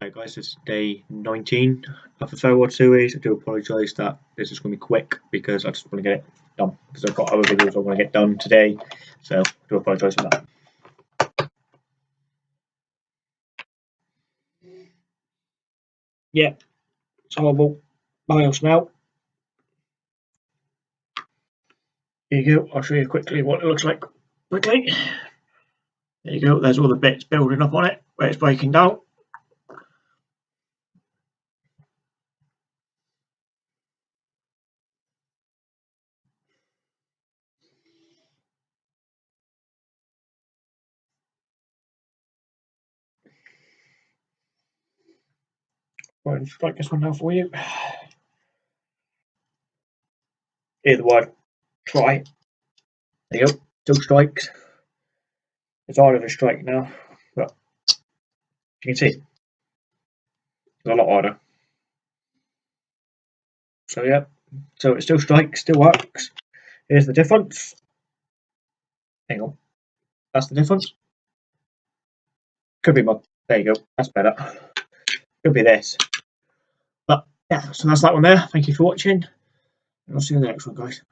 Hey guys, it's day 19 of the Farewell series. I do apologise that this is going to be quick because I just want to get it done because I've got other videos I want to get done today. So I do apologise for that. Yeah, it's horrible. Miles now. Here you go. I'll show you quickly what it looks like. Quickly. There you go. There's all the bits building up on it where it's breaking down. Right, just like this one now for you. Here the try. There you go. Two strikes. It's harder to strike now, but you can see it's a lot harder. So yeah, so it still strikes, still works. Here's the difference. Hang on. That's the difference. Could be more. There you go. That's better. Could be this. Yeah, so that's that one there. Thank you for watching. And I'll see you in the next one, guys.